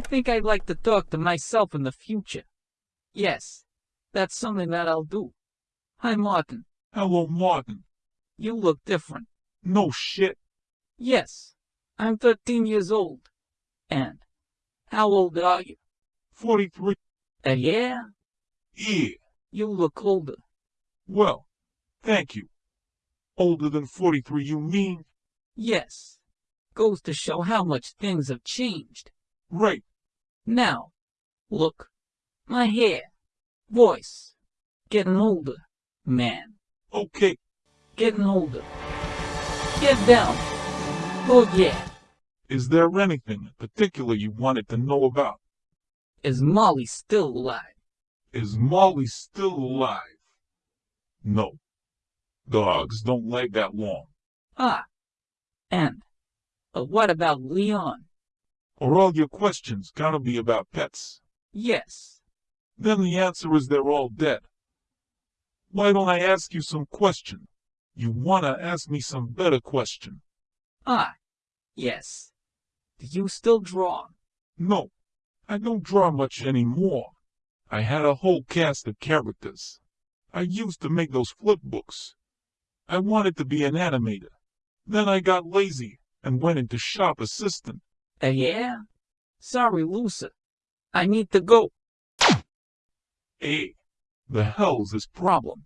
I think I'd like to talk to myself in the future. Yes, that's something that I'll do. Hi, Martin. Hello, Martin. You look different. No shit. Yes, I'm 13 years old. And how old are you? 43. Uh, yeah, Yeah. you look older. Well, thank you. Older than 43, you mean? Yes. Goes to show how much things have changed. Right. Now, look. My hair. Voice. Getting older. Man. Okay. Getting older. Get down. Oh yeah. Is there anything in particular you wanted to know about? Is Molly still alive? Is Molly still alive? No. Dogs don't live that long. Ah. And. But what about Leon? Are all your questions gotta be about pets? Yes. Then the answer is they're all dead. Why don't I ask you some question? You wanna ask me some better question? Ah. Yes. Do you still draw? No, I don't draw much anymore. I had a whole cast of characters. I used to make those flip books. I wanted to be an animator. Then I got lazy and went into shop assistant. Uh, yeah? Sorry, Lucy. I need to go. Hey, the hell's this problem?